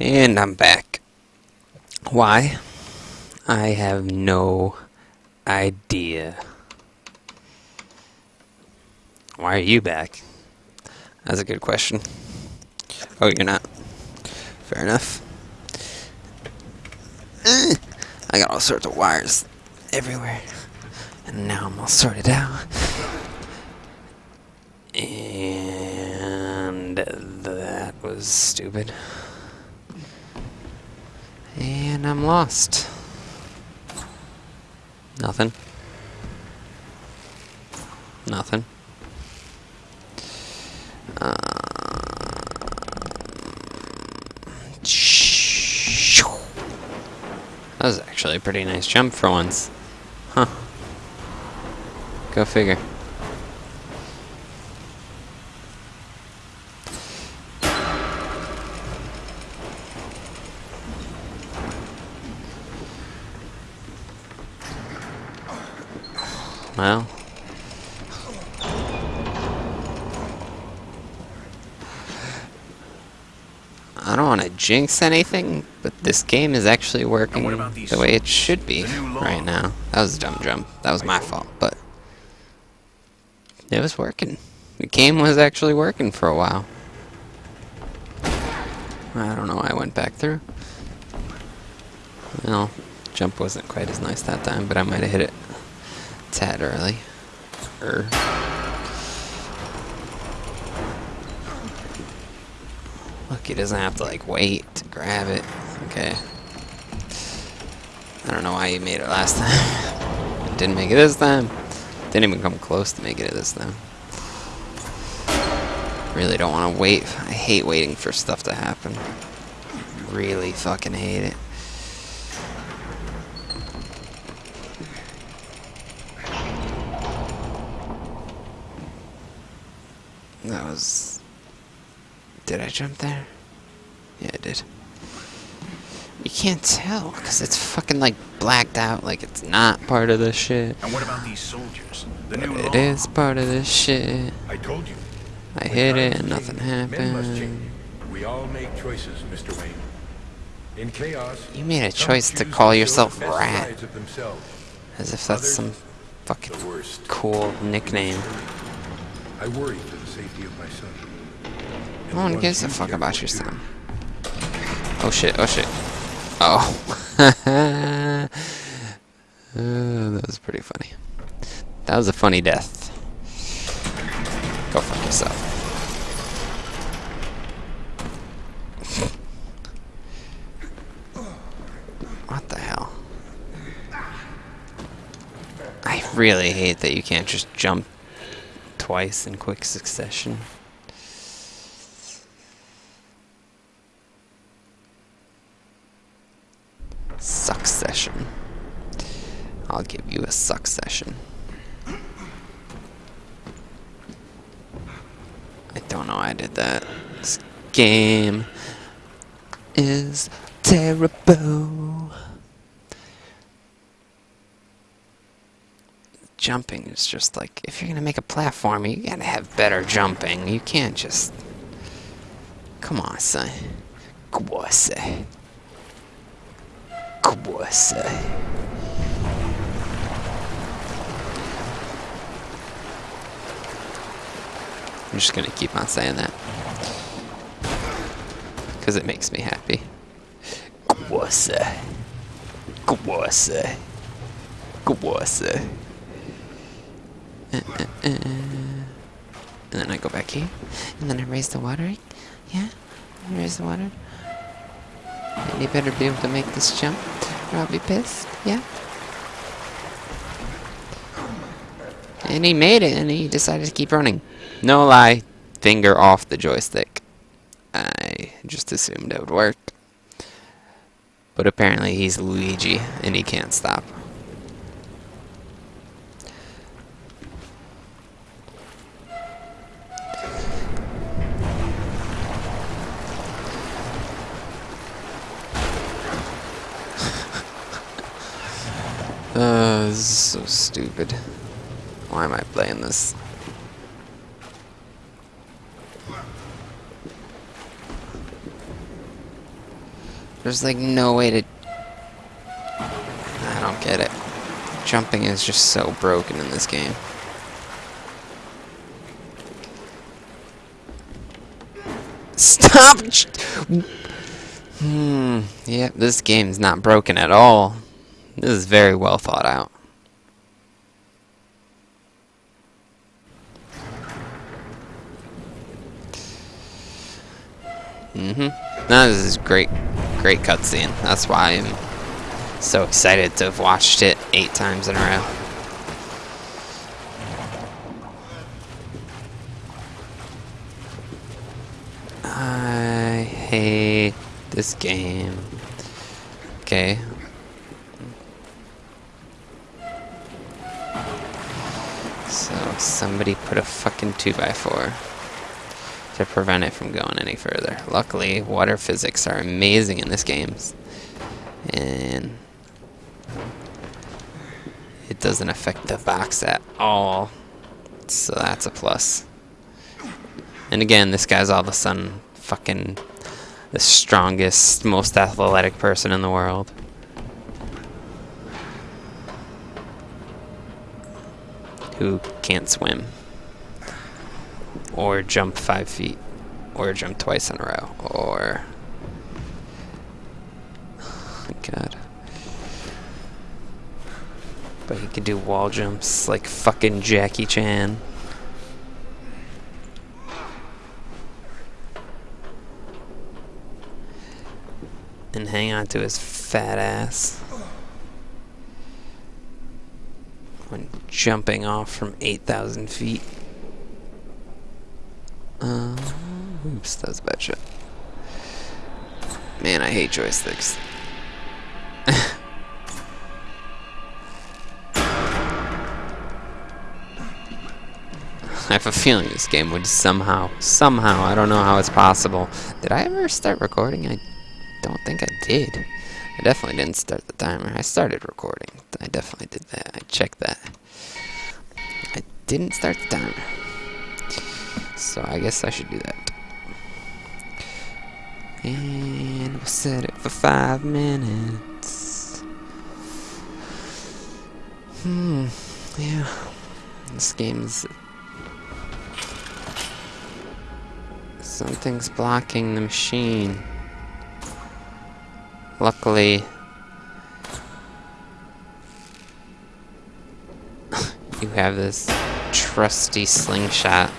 And I'm back. Why? I have no idea. Why are you back? That's a good question. Oh, you're not. Fair enough. Eh, I got all sorts of wires everywhere. And now I'm all sorted out. And that was stupid. And I'm lost. Nothing. Nothing. Um, that was actually a pretty nice jump for once. Huh. Go figure. Well. I don't want to jinx anything, but this game is actually working the way it should be right now. That was a dumb jump. That was my fault, but it was working. The game was actually working for a while. I don't know why I went back through. Well, jump wasn't quite as nice that time, but I might have hit it tad early. Er. He doesn't have to like wait to grab it. Okay. I don't know why he made it last time. Didn't make it this time. Didn't even come close to making it this time. Really don't want to wait. I hate waiting for stuff to happen. Really fucking hate it. That was... Did I jump there? Yeah, I did. You can't tell, because it's fucking, like, blacked out, like it's not part of the shit. And what about these soldiers? The But new it is part of this shit. I told you. I hit it and nothing change, Men must change. happened. We all make choices, Mr. Wayne. In chaos, You made a choice to call yourself Rat. sides of themselves. As if that's some fucking cool nickname. I worry for the safety of my son. No one gives a fuck about your son. Oh shit, oh shit. Oh. Uh, that was pretty funny. That was a funny death. Go fuck yourself. What the hell? I really hate that you can't just jump twice in quick succession. Succession. I'll give you a succession. I don't know why I did that. This game is terrible. Jumping is just like, if you're gonna make a platform, you gotta have better jumping. You can't just. Come on, son. Come on, son. Come on, son. I'm just gonna keep on saying that. Because it makes me happy. Kwasa. Kwasa. Kwasa. Uh, uh, uh. And then I go back here. And then I raise the water. Yeah? I raise the water. And you better be able to make this jump. Or I'll be pissed. Yeah? And he made it, and he decided to keep running. No lie, finger off the joystick. I just assumed it would work. But apparently he's Luigi, and he can't stop. Uh, this is so stupid. Why am I playing this? There's like no way to... I don't get it. Jumping is just so broken in this game. Stop! Hmm. Yep, this game's not broken at all. This is very well thought out. Mm-hmm. No, this is great, great cutscene. That's why I'm so excited to have watched it eight times in a row. I hate this game. Okay. So somebody put a fucking 2x4 to prevent it from going any further. Luckily, water physics are amazing in this game. And it doesn't affect the box at all. So that's a plus. And again, this guy's all of a sudden fucking the strongest, most athletic person in the world. Who can't swim. Or jump five feet. Or jump twice in a row. Or... God. But he can do wall jumps like fucking Jackie Chan. and hang on to his fat ass when jumping off from 8,000 feet. Uh, oops, that was a bad shot. Man, I hate joysticks. I have a feeling this game would somehow, somehow, I don't know how it's possible. Did I ever start recording? I don't think I did. I definitely didn't start the timer. I started recording. I definitely did that. I checked that. I didn't start the timer. So I guess I should do that. And we'll set it for five minutes. Hmm, yeah. This game's... Something's blocking the machine. Luckily, you have this trusty slingshot,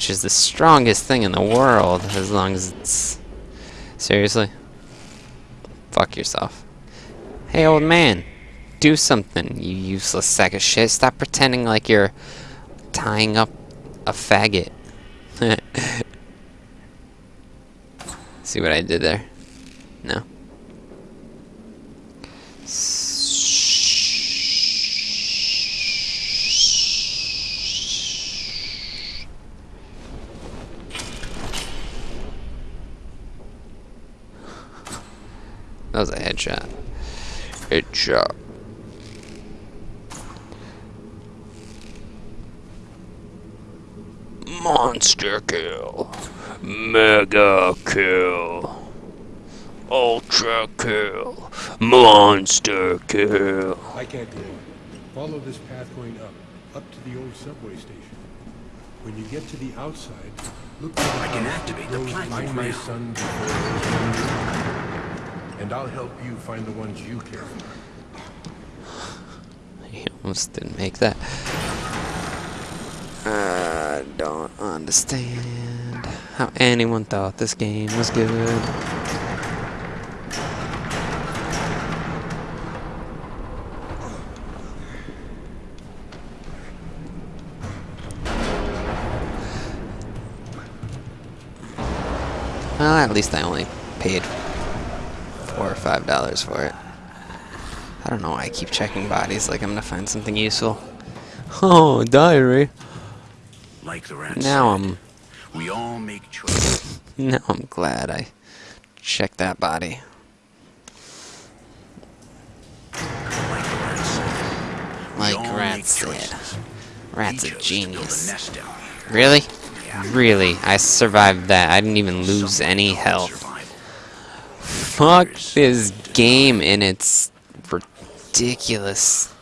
which is the strongest thing in the world, as long as it's... Seriously? Fuck yourself. Hey, old man, do something, you useless sack of shit. Stop pretending like you're tying up a faggot. See what I did there? No. That was a headshot. Headshot. Monster kill. Mega kill. Ultra kill. Monster kill. I can't go on. Follow this path going up, up to the old subway station. When you get to the outside, look for the I can activate the platform Find my son before and I'll help you find the ones you care for. He almost didn't make that. I don't understand how anyone thought this game was good. Well, at least I only paid or five dollars for it. I don't know why I keep checking bodies like I'm gonna find something useful. Oh, diary. Like the rat Now I'm we all make choices. now I'm glad I checked that body. like the rat said, Like all Rat make said. choices. Rat's He a chose to build genius. a nest down here. Really? Yeah. Really? I survived that. I didn't even lose any health. Fuck this game and it's ridiculous.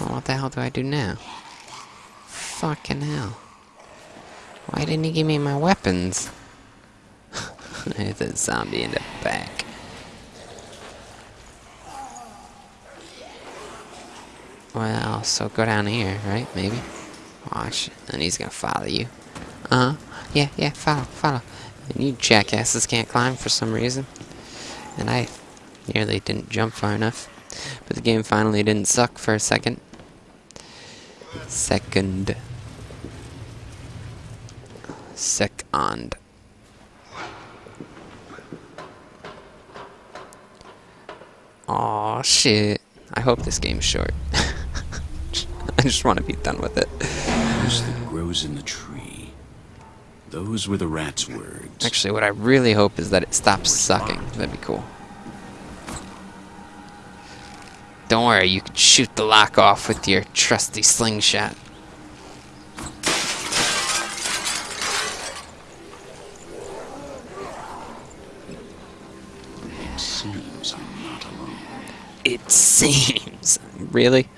Well, what the hell do I do now? Fucking hell. Why didn't he give me my weapons? Hit the zombie in the back. Well, so go down here, right? Maybe. Watch, and he's gonna follow you. Uh huh. Yeah, yeah, follow, follow. And you jackasses can't climb for some reason. And I nearly didn't jump far enough. But the game finally didn't suck for a second. Second. Second. Aw, shit. I hope this game's short. I just want to be done with it. That grows in the tree. Those were the rat's words. Actually, what I really hope is that it stops sucking. That'd be cool. Don't worry, you can shoot the lock off with your trusty slingshot. It seems I'm not alone. It seems. Really?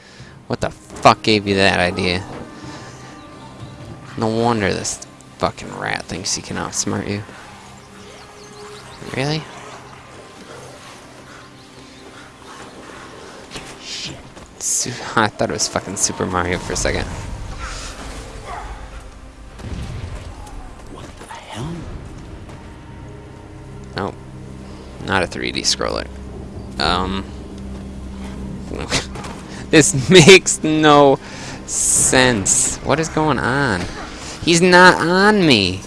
What the fuck gave you that idea? No wonder this fucking rat thinks he can outsmart you. Really? I thought it was fucking Super Mario for a second. What the hell? Nope. Not a 3D scroller. Um. this makes no sense. What is going on? He's not on me.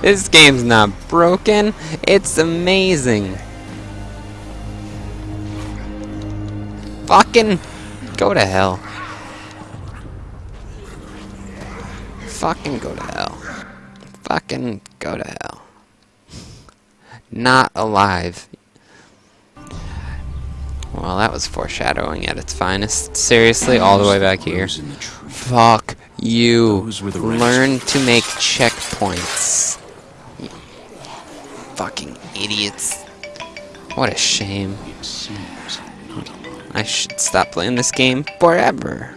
this game's not broken. It's amazing. Fucking go to hell. Fucking go to hell. Fucking go to hell. Not alive. Well, that was foreshadowing at its finest. Seriously, all the way back here. Grows in the tree. Fuck you. Those were the rest. Learn to make checkpoints. You fucking idiots. What a shame. It seems I'm not alone. I should stop playing this game forever.